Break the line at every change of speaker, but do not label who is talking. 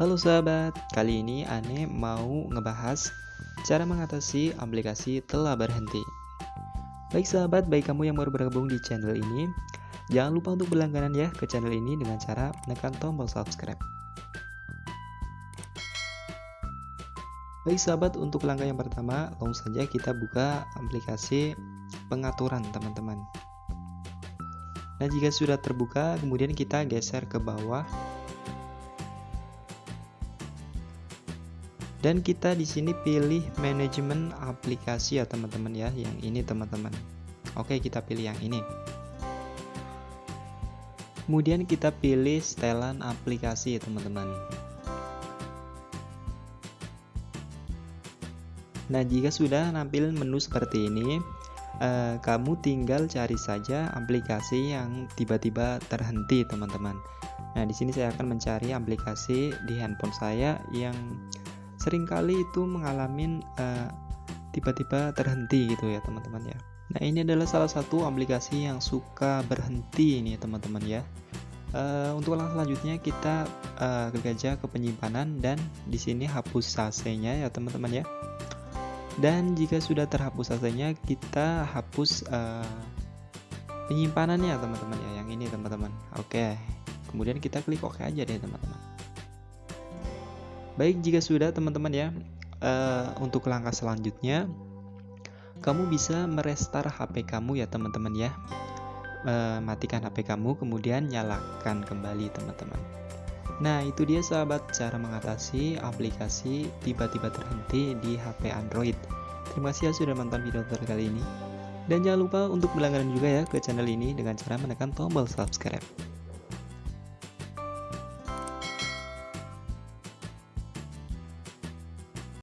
Halo sahabat, kali ini Ane mau ngebahas cara mengatasi aplikasi telah berhenti. Baik sahabat, baik kamu yang baru bergabung di channel ini, jangan lupa untuk berlangganan ya ke channel ini dengan cara menekan tombol subscribe. Baik sahabat, untuk langkah yang pertama, langsung saja kita buka aplikasi pengaturan teman-teman. Nah, jika sudah terbuka, kemudian kita geser ke bawah dan kita di sini pilih manajemen aplikasi ya teman-teman ya yang ini teman-teman. Oke kita pilih yang ini. Kemudian kita pilih setelan aplikasi ya teman-teman. Nah jika sudah nampil menu seperti ini eh, kamu tinggal cari saja aplikasi yang tiba-tiba terhenti teman-teman. Nah di sini saya akan mencari aplikasi di handphone saya yang sering kali itu mengalami uh, tiba-tiba terhenti gitu ya teman-teman ya. Nah ini adalah salah satu aplikasi yang suka berhenti ini teman-teman ya. Uh, untuk langkah selanjutnya kita uh, klik aja ke penyimpanan dan di sini hapus sasenya ya teman-teman ya. Dan jika sudah terhapus sasenya kita hapus uh, penyimpanannya teman-teman ya yang ini teman-teman. Oke. Kemudian kita klik OK aja deh teman-teman Baik, jika sudah teman-teman ya, uh, untuk langkah selanjutnya, kamu bisa merestar HP kamu ya teman-teman ya. Uh, matikan HP kamu, kemudian nyalakan kembali teman-teman. Nah, itu dia sahabat cara mengatasi aplikasi tiba-tiba terhenti di HP Android. Terima kasih ya sudah menonton video tutorial kali ini. Dan jangan lupa untuk berlangganan juga ya ke channel ini dengan cara menekan tombol subscribe.